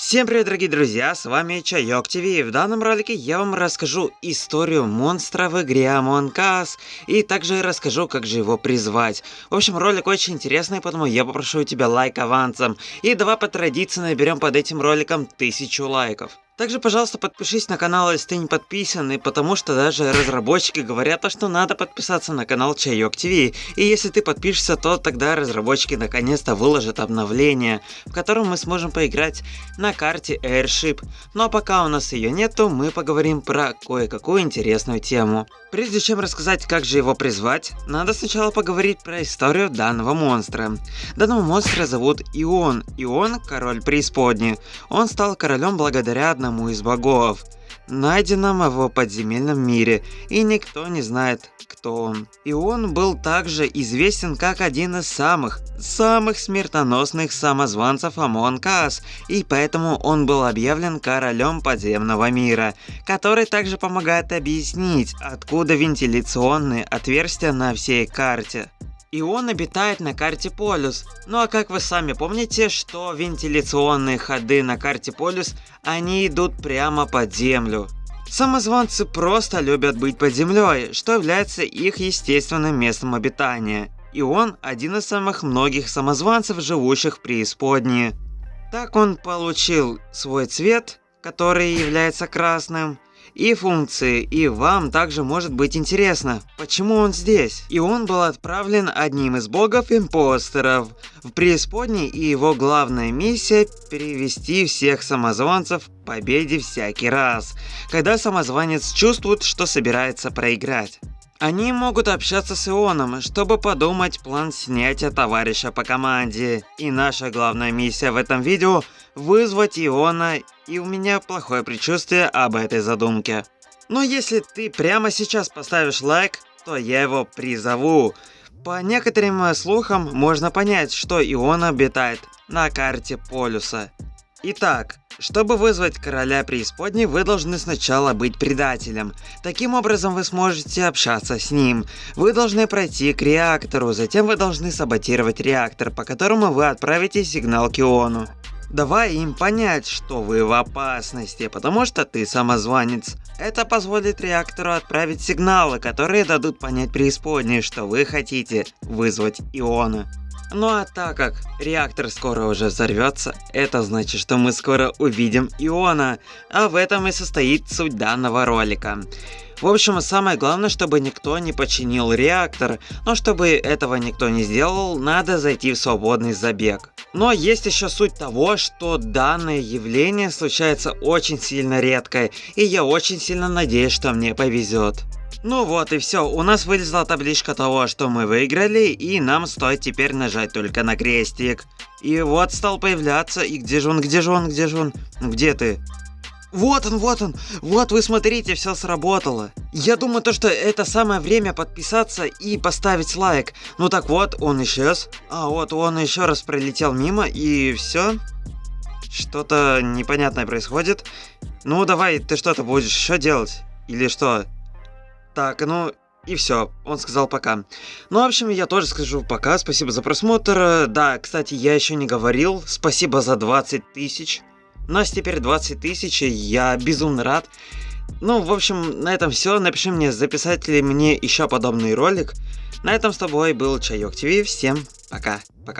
Всем привет, дорогие друзья, с вами Чайок ТВ. В данном ролике я вам расскажу историю монстра в игре Among Us, и также расскажу, как же его призвать. В общем, ролик очень интересный, поэтому я попрошу у тебя лайк авансом. И давай по традиции наберем под этим роликом тысячу лайков. Также, пожалуйста, подпишись на канал, если ты не подписан, и потому что даже разработчики говорят, что надо подписаться на канал Чайок ТВ. И если ты подпишешься, то тогда разработчики наконец-то выложат обновление, в котором мы сможем поиграть на карте Airship. Ну а пока у нас ее нету, мы поговорим про кое-какую интересную тему. Прежде чем рассказать, как же его призвать, надо сначала поговорить про историю данного монстра. Данного монстра зовут Ион. Ион – король преисподней. Он стал королем благодаря одному одному из богов, найденном в подземельном мире, и никто не знает, кто он. И он был также известен как один из самых, самых смертоносных самозванцев Among Us, и поэтому он был объявлен королем подземного мира, который также помогает объяснить, откуда вентиляционные отверстия на всей карте и он обитает на карте Полюс. Ну а как вы сами помните, что вентиляционные ходы на карте Полюс, они идут прямо под землю. Самозванцы просто любят быть под землей, что является их естественным местом обитания. И он один из самых многих самозванцев, живущих в преисподней. Так он получил свой цвет, который является красным, и функции, и вам также может быть интересно, почему он здесь. И он был отправлен одним из богов-импостеров в преисподней, и его главная миссия – перевести всех самозванцев к победе всякий раз, когда самозванец чувствует, что собирается проиграть. Они могут общаться с Ионом, чтобы подумать план снятия товарища по команде. И наша главная миссия в этом видео – вызвать Иона, и у меня плохое предчувствие об этой задумке. Но если ты прямо сейчас поставишь лайк, то я его призову. По некоторым слухам можно понять, что Ион обитает на карте полюса. Итак, чтобы вызвать короля преисподней, вы должны сначала быть предателем. Таким образом вы сможете общаться с ним. Вы должны пройти к реактору, затем вы должны саботировать реактор, по которому вы отправите сигнал Киону. Давай им понять, что вы в опасности, потому что ты самозванец. Это позволит реактору отправить сигналы, которые дадут понять преисподней, что вы хотите вызвать Иона. Ну а так как реактор скоро уже взорвется, это значит, что мы скоро увидим Иона, а в этом и состоит суть данного ролика. В общем, самое главное, чтобы никто не починил реактор, но чтобы этого никто не сделал, надо зайти в свободный забег. Но есть еще суть того, что данное явление случается очень сильно редко, и я очень сильно надеюсь, что мне повезет. Ну вот и все, у нас вылезла табличка того, что мы выиграли, и нам стоит теперь нажать только на крестик. И вот стал появляться, и где же он, где же он, где же он, где ты? Вот он, вот он, вот вы смотрите, все сработало. Я думаю, то, что это самое время подписаться и поставить лайк. Ну так вот, он исчез. А вот он еще раз пролетел мимо, и все. Что-то непонятное происходит. Ну давай, ты что-то будешь еще делать? Или что? Так, ну и все, он сказал пока. Ну, в общем, я тоже скажу пока, спасибо за просмотр. Да, кстати, я еще не говорил, спасибо за 20 тысяч. У нас теперь 20 тысяч, я безумно рад. Ну, в общем, на этом все. Напиши мне, записать ли мне еще подобный ролик. На этом с тобой был Чайок ТВ. Всем пока. Пока.